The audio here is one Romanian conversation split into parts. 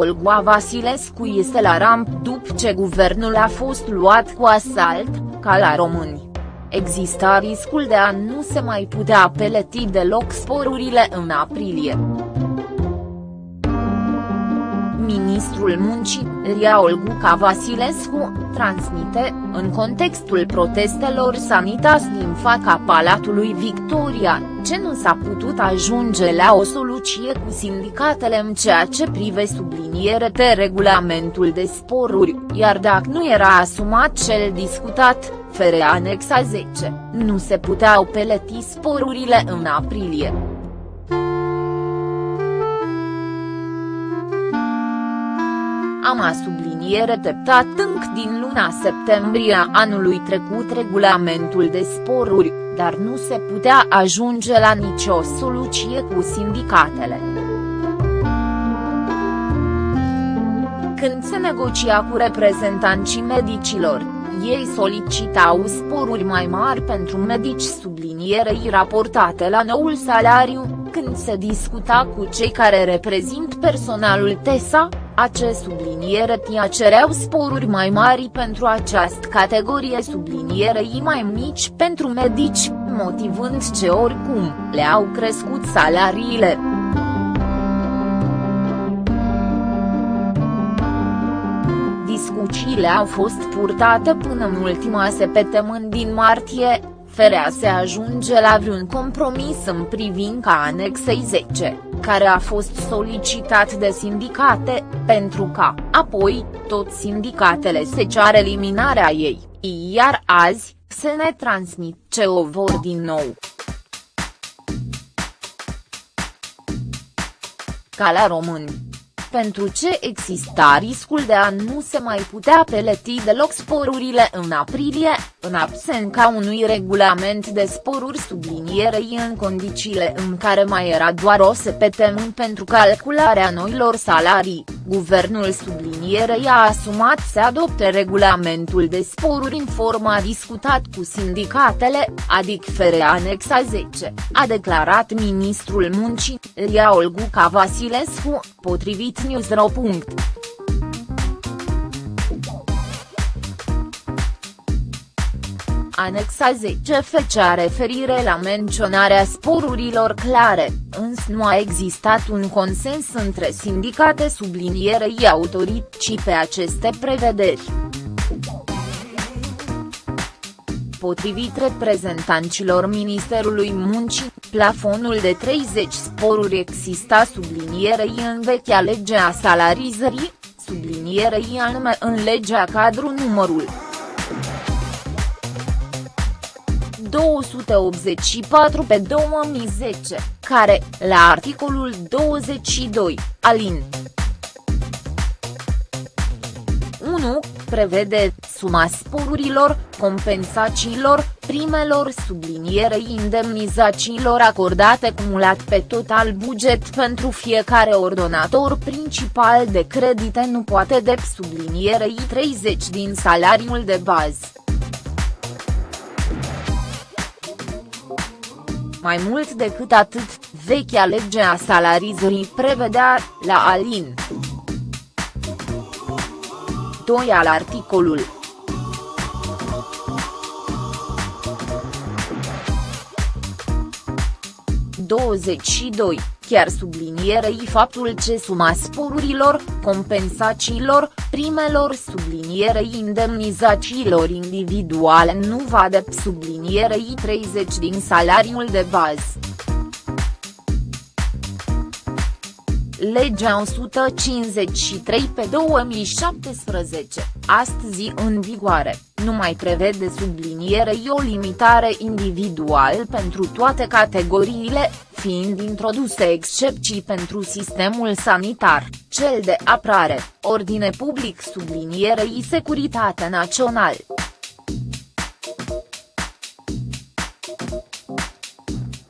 Olga Vasilescu este la ramp după ce guvernul a fost luat cu asalt, ca la români. Exista riscul de a nu se mai putea peleti deloc sporurile în aprilie. Ministrul Muncii, Ria Olguca Vasilescu, transmite, în contextul protestelor sanitas din fața Palatului Victoria, ce nu s-a putut ajunge la o soluție cu sindicatele în ceea ce prive subliniere de regulamentul de sporuri, iar dacă nu era asumat cel discutat, fere anexa 10, nu se puteau peleti sporurile în aprilie. Am subliniere teptat înc din luna septembrie a anului trecut regulamentul de sporuri, dar nu se putea ajunge la nicio soluție cu sindicatele. Când se negocia cu reprezentanții medicilor, ei solicitau sporuri mai mari pentru medici sublinierei raportate la noul salariu, când se discuta cu cei care reprezint personalul TESA, acest subliniere tia cereau sporuri mai mari pentru această categorie sublinierei mai mici pentru medici, motivând ce oricum le-au crescut salariile. Discuțiile au fost purtate până în ultima săptămână din martie, ferea se ajunge la vreun compromis în privința anexei 10, care a fost solicitat de sindicate, pentru ca, apoi, toți sindicatele se ceară eliminarea ei, iar azi, se ne transmit ce o vor din nou. Ca la români pentru ce exista riscul de a nu se mai putea peleti deloc sporurile în aprilie, în absența unui regulament de sporuri sublinierei în condițiile în care mai era doar o săptămână pentru calcularea noilor salarii, guvernul sublinierei a asumat să adopte regulamentul de sporuri în forma discutat cu sindicatele, adică fere anexa 10, a declarat ministrul muncii, Ria Olguca Vasilescu, potrivit Newsro. Anexa 10 fecea referire la menționarea sporurilor clare, însă nu a existat un consens între sindicate sublinierei autorității pe aceste prevederi. Potrivit reprezentanților Ministerului Muncii, plafonul de 30 sporuri exista sublinierei în vechea lege a salarizării, sublinierei anume în legea cadru numărul 284 pe 2010, care, la articolul 22, alin. 1, prevede suma sporurilor, compensațiilor, primelor sublinierei indemnizațiilor acordate cumulat pe total buget pentru fiecare ordonator principal de credite nu poate de sublinierei 30 din salariul de bază. Mai mult decât atât, vechea lege a salarizării prevedea, la alin. 2 al articolul 22, chiar sublinierei faptul ce suma sporurilor, compensațiilor, primelor sublinierei indemnizațiilor individuale nu va de sublinierei 30 din salariul de bază. Legea 153 pe 2017, astăzi în vigoare, nu mai prevede sublinierei o limitare individual pentru toate categoriile, fiind introduse excepții pentru sistemul sanitar, cel de aprare, ordine public sublinierei securitate național.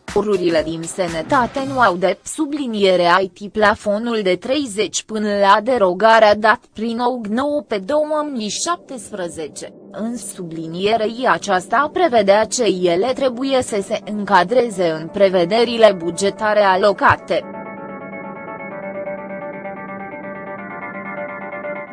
Forurile din sănătate nu au de subliniere IT plafonul de 30 până la derogarea dat prin OG 9 pe 2017, în sublinierei aceasta prevedea ce ele trebuie să se încadreze în prevederile bugetare alocate.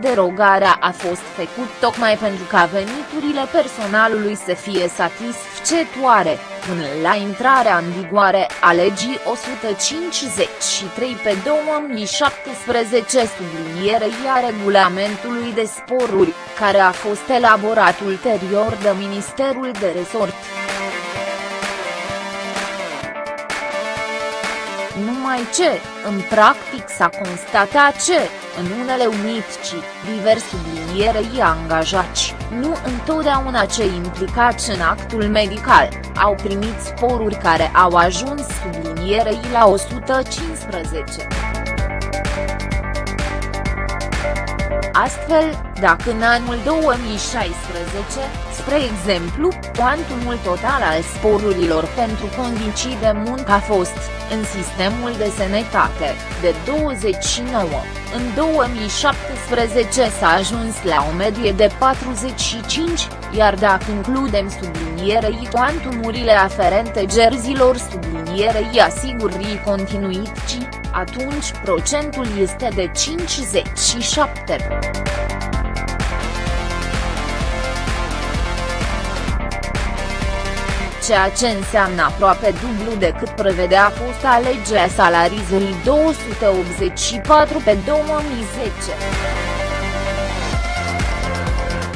Derogarea a fost făcut tocmai pentru ca veniturile personalului să fie satisfăcătoare, până la intrarea în vigoare a legii 153 pe 2017 sublinierei a regulamentului de sporuri, care a fost elaborat ulterior de Ministerul de Resort. Numai ce, în practic s-a constatat ce, în unele unici, divers sublinierei angajați, nu întotdeauna cei implicați în actul medical, au primit sporuri care au ajuns sublinierei la 115. Astfel, dacă în anul 2016, spre exemplu, cuantumul total al sporurilor pentru condiții de muncă a fost, în sistemul de sănătate, de 29, în 2017 s-a ajuns la o medie de 45, iar dacă includem sublinierei cuantumurile aferente gerzilor sublinierei asigurii continuității, atunci procentul este de 57. ceea ce înseamnă aproape dublu decât prevedea fosta lege a salarizării 284 pe 2010.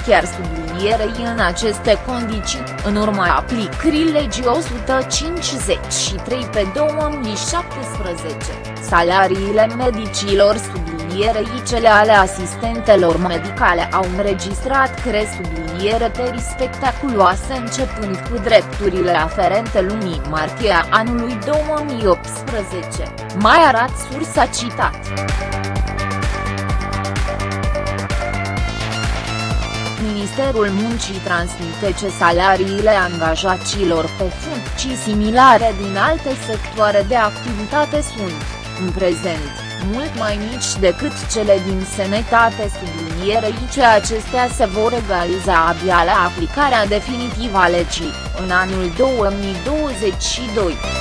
Chiar sublinierei în aceste condiții, în urma aplicării legii 153 pe 2017, salariile medicilor subliniere sublinierei cele ale asistentelor medicale au înregistrat cre subliniere spectaculoase începând cu drepturile aferente lunii martie a anului 2018, mai arat sursa citat. Ministerul Muncii transmite ce salariile angajaților pe funcții similare din alte sectoare de activitate sunt, în prezent, mult mai mici decât cele din sănătate sublinierei ce acestea se vor egaliza abia la aplicarea definitivă a legii, în anul 2022.